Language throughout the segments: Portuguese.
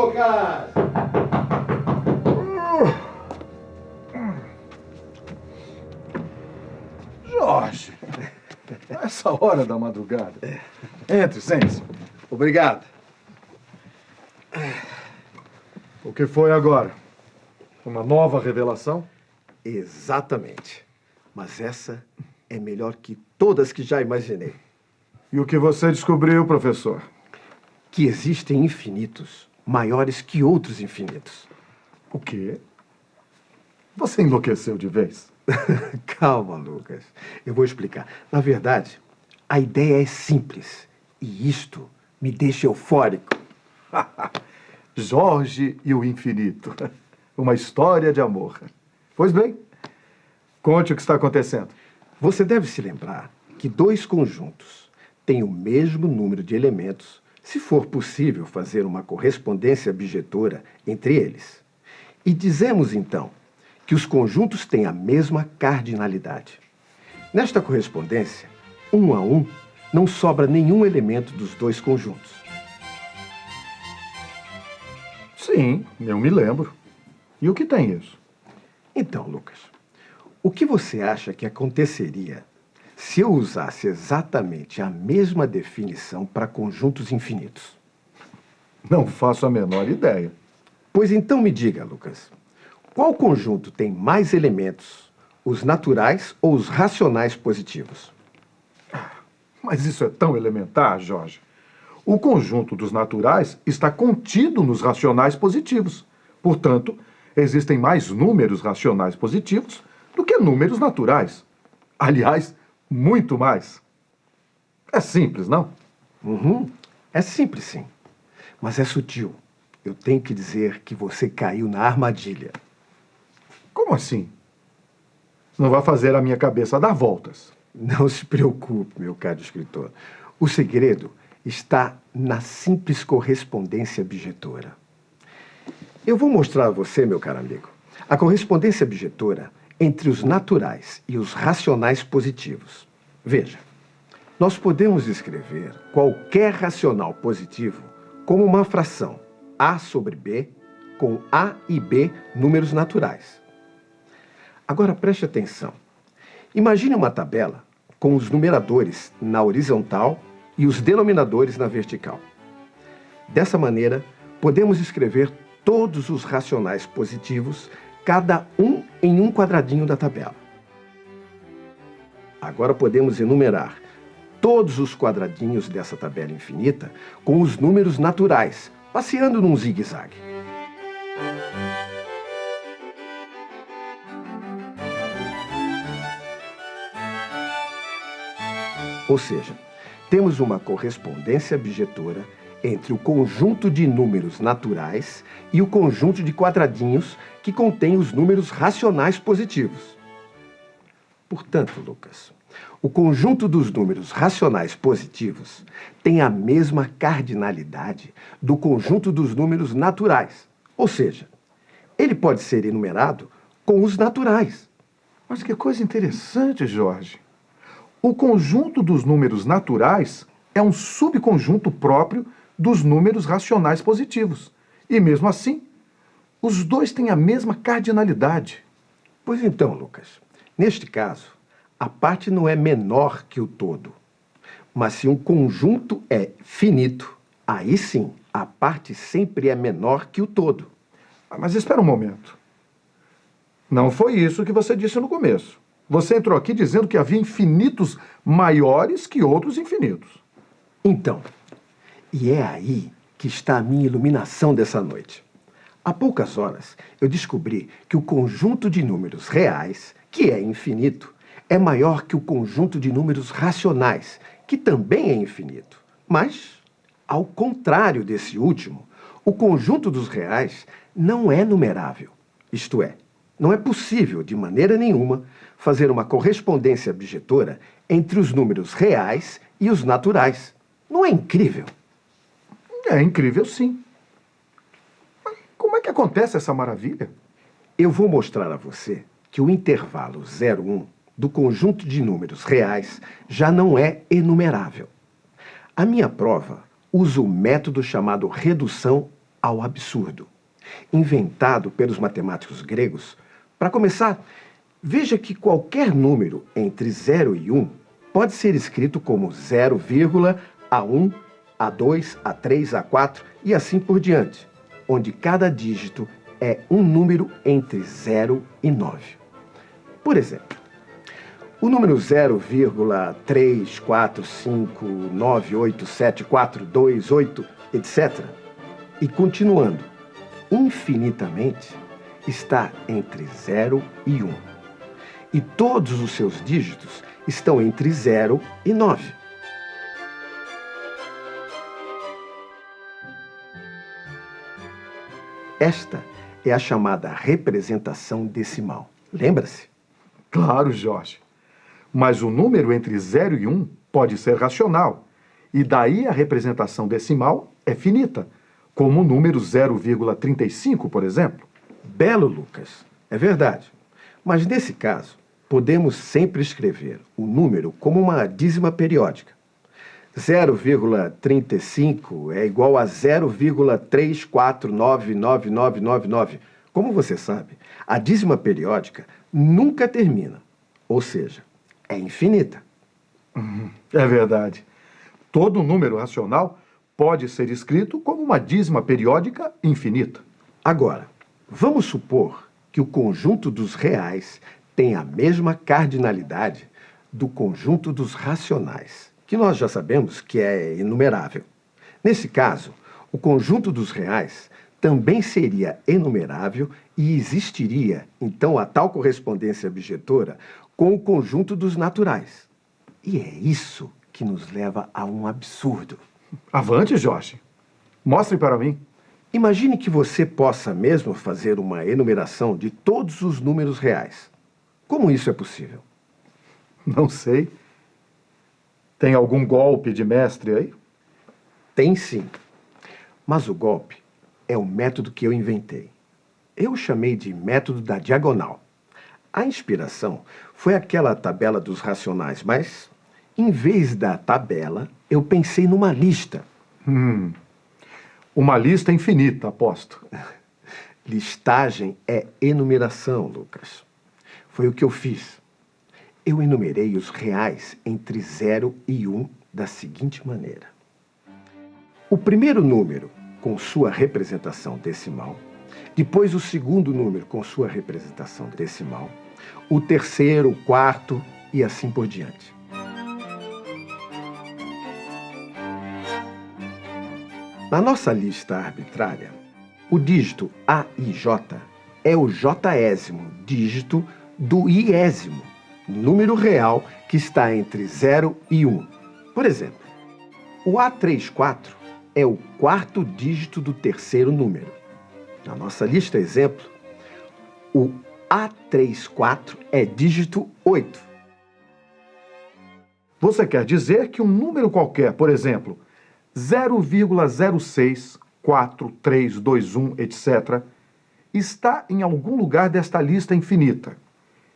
Lucas! Jorge, é essa hora da madrugada. Entre, sente-se. Obrigado. O que foi agora? Uma nova revelação? Exatamente. Mas essa é melhor que todas que já imaginei. E o que você descobriu, professor? Que existem infinitos maiores que outros infinitos. O quê? Você enlouqueceu de vez? Calma, Lucas. Eu vou explicar. Na verdade, a ideia é simples. E isto me deixa eufórico. Jorge e o infinito. Uma história de amor. Pois bem, conte o que está acontecendo. Você deve se lembrar que dois conjuntos têm o mesmo número de elementos se for possível fazer uma correspondência bijetora entre eles. E dizemos, então, que os conjuntos têm a mesma cardinalidade. Nesta correspondência, um a um, não sobra nenhum elemento dos dois conjuntos. Sim, eu me lembro. E o que tem isso? Então, Lucas, o que você acha que aconteceria se eu usasse exatamente a mesma definição para conjuntos infinitos? Não faço a menor ideia. Pois então me diga, Lucas, qual conjunto tem mais elementos, os naturais ou os racionais positivos? Mas isso é tão elementar, Jorge. O conjunto dos naturais está contido nos racionais positivos. Portanto, existem mais números racionais positivos do que números naturais. Aliás, muito mais. É simples, não? Uhum. É simples, sim. Mas é sutil. Eu tenho que dizer que você caiu na armadilha. Como assim? Não vai fazer a minha cabeça dar voltas. Não se preocupe, meu caro escritor. O segredo está na simples correspondência bijetora. Eu vou mostrar a você, meu caro amigo, a correspondência bijetora entre os naturais e os racionais positivos. Veja, nós podemos escrever qualquer racional positivo como uma fração a sobre b com a e b números naturais. Agora preste atenção. Imagine uma tabela com os numeradores na horizontal e os denominadores na vertical. Dessa maneira, podemos escrever todos os racionais positivos cada um em um quadradinho da tabela. Agora podemos enumerar todos os quadradinhos dessa tabela infinita com os números naturais, passeando num zigue-zague. Ou seja, temos uma correspondência bijetora entre o conjunto de números naturais e o conjunto de quadradinhos que contém os números racionais positivos. Portanto, Lucas, o conjunto dos números racionais positivos tem a mesma cardinalidade do conjunto dos números naturais. Ou seja, ele pode ser enumerado com os naturais. Mas que coisa interessante, Jorge. O conjunto dos números naturais é um subconjunto próprio dos números racionais positivos. E mesmo assim, os dois têm a mesma cardinalidade. Pois então, Lucas, neste caso, a parte não é menor que o todo. Mas se um conjunto é finito, aí sim, a parte sempre é menor que o todo. Ah, mas espera um momento. Não foi isso que você disse no começo. Você entrou aqui dizendo que havia infinitos maiores que outros infinitos. Então, e é aí que está a minha iluminação dessa noite. Há poucas horas, eu descobri que o conjunto de números reais, que é infinito, é maior que o conjunto de números racionais, que também é infinito. Mas, ao contrário desse último, o conjunto dos reais não é numerável. Isto é, não é possível, de maneira nenhuma, fazer uma correspondência bijetora entre os números reais e os naturais. Não é incrível? É incrível, sim. Mas como é que acontece essa maravilha? Eu vou mostrar a você que o intervalo 0,1 do conjunto de números reais já não é enumerável. A minha prova usa o método chamado redução ao absurdo, inventado pelos matemáticos gregos. Para começar, veja que qualquer número entre 0 e 1 pode ser escrito como 0, A1, A2, A3, A4 e assim por diante, onde cada dígito é um número entre 0 e 9. Por exemplo, o número 0,345987428, etc. E continuando, infinitamente, está entre 0 e 1. E todos os seus dígitos estão entre 0 e 9. Esta é a chamada representação decimal. Lembra-se? Claro, Jorge. Mas o número entre 0 e 1 pode ser racional, e daí a representação decimal é finita, como o número 0,35, por exemplo. Belo, Lucas. É verdade. Mas nesse caso, podemos sempre escrever o número como uma dízima periódica. 0,35 é igual a 0,34999999. Como você sabe, a dízima periódica nunca termina, ou seja, é infinita. Uhum. É verdade. Todo número racional pode ser escrito como uma dízima periódica infinita. Agora, vamos supor que o conjunto dos reais tem a mesma cardinalidade do conjunto dos racionais, que nós já sabemos que é inumerável. Nesse caso, o conjunto dos reais também seria enumerável e existiria, então, a tal correspondência objetora com o conjunto dos naturais. E é isso que nos leva a um absurdo. Avante, Jorge. Mostre para mim. Imagine que você possa mesmo fazer uma enumeração de todos os números reais. Como isso é possível? Não sei. Tem algum golpe de mestre aí? Tem sim. Mas o golpe é o método que eu inventei. Eu chamei de método da diagonal. A inspiração foi aquela tabela dos racionais, mas em vez da tabela, eu pensei numa lista. Hum. Uma lista infinita, aposto. Listagem é enumeração, Lucas. Foi o que eu fiz. Eu enumerei os reais entre 0 e 1 um da seguinte maneira. O primeiro número com sua representação decimal, depois o segundo número com sua representação decimal, o terceiro, o quarto e assim por diante. Na nossa lista arbitrária, o dígito AIJ é o jésimo dígito do iésimo, número real que está entre 0 e 1. Por exemplo, o A34 é o quarto dígito do terceiro número. Na nossa lista exemplo, o A34 é dígito 8. Você quer dizer que um número qualquer, por exemplo, 0,064321, etc., está em algum lugar desta lista infinita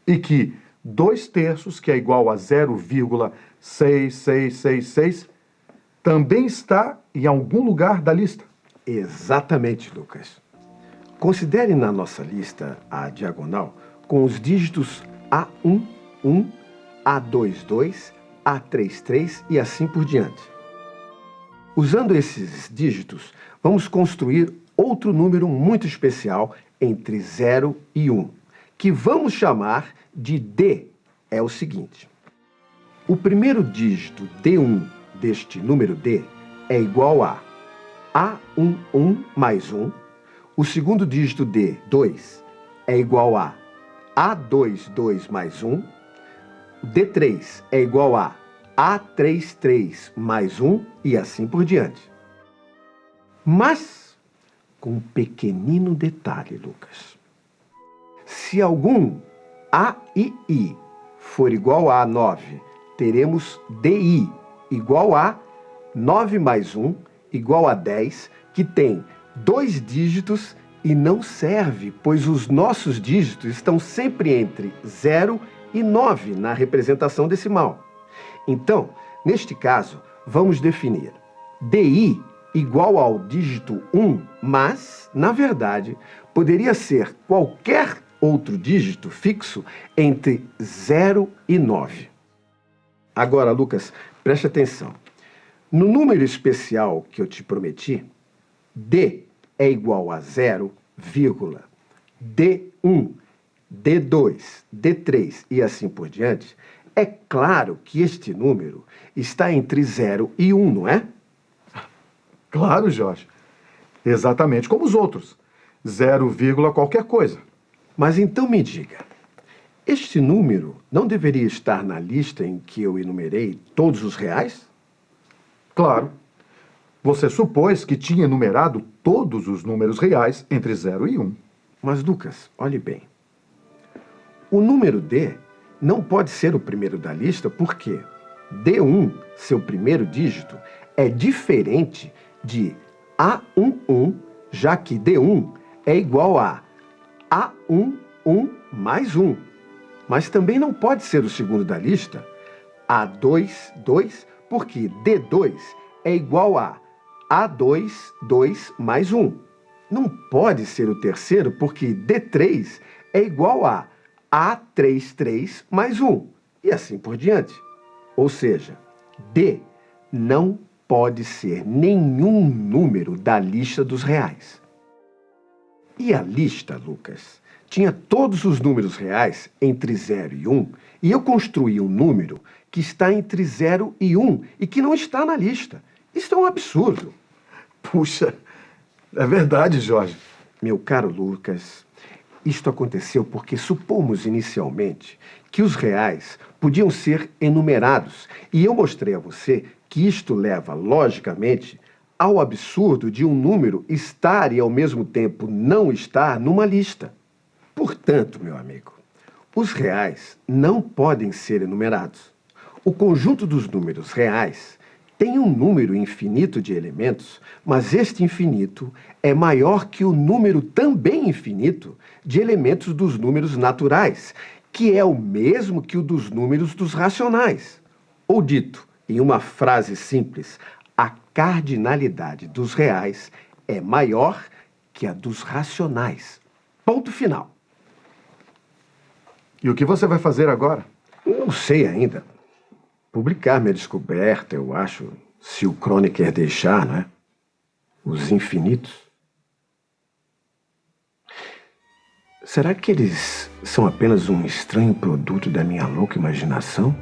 e que 2 terços, que é igual a 0,6666, também está em algum lugar da lista. Exatamente, Lucas. Considere na nossa lista a diagonal com os dígitos A11, A22, A33 e assim por diante. Usando esses dígitos, vamos construir outro número muito especial entre 0 e 1, que vamos chamar de D. É o seguinte. O primeiro dígito D1 deste número D é igual a A11 mais 1. O segundo dígito D2 é igual a A22 mais 1. D3 é igual a a33 mais 1 e assim por diante. Mas, com um pequenino detalhe, Lucas. Se algum A e I for igual a 9, teremos DI igual a 9 mais 1 igual a 10, que tem dois dígitos e não serve, pois os nossos dígitos estão sempre entre 0 e 9 na representação decimal. Então, neste caso, vamos definir DI igual ao dígito 1, mas, na verdade, poderia ser qualquer outro dígito fixo entre 0 e 9. Agora, Lucas, preste atenção. No número especial que eu te prometi, D é igual a 0, D1, D2, D3 e assim por diante, é claro que este número está entre 0 e 1, não é? Claro, Jorge. Exatamente como os outros. 0, qualquer coisa. Mas então me diga, este número não deveria estar na lista em que eu enumerei todos os reais? Claro. Você supôs que tinha enumerado todos os números reais entre 0 e 1. Um. Mas, Lucas, olhe bem. O número D não pode ser o primeiro da lista porque D1, seu primeiro dígito, é diferente de A11, já que D1 é igual a A11 mais 1. Mas também não pode ser o segundo da lista, A2, 2, porque D2 é igual a A2, 2 mais 1. Não pode ser o terceiro, porque D3 é igual a A3, 3 mais 1. E assim por diante. Ou seja, D não pode ser nenhum número da lista dos reais. E a lista, Lucas, tinha todos os números reais entre 0 e 1, e eu construí um número que está entre 0 e 1 e que não está na lista. Isso é um absurdo. Puxa, é verdade, Jorge. Meu caro Lucas, isto aconteceu porque supomos inicialmente que os reais podiam ser enumerados. E eu mostrei a você que isto leva, logicamente, ao absurdo de um número estar e ao mesmo tempo não estar numa lista. Portanto, meu amigo, os reais não podem ser enumerados. O conjunto dos números reais tem um número infinito de elementos, mas este infinito é maior que o número também infinito de elementos dos números naturais, que é o mesmo que o dos números dos racionais. Ou dito em uma frase simples, cardinalidade dos reais é maior que a dos racionais. Ponto final. E o que você vai fazer agora? Não sei ainda publicar minha descoberta, eu acho, se o Kronecker deixar, né? Os infinitos. Será que eles são apenas um estranho produto da minha louca imaginação?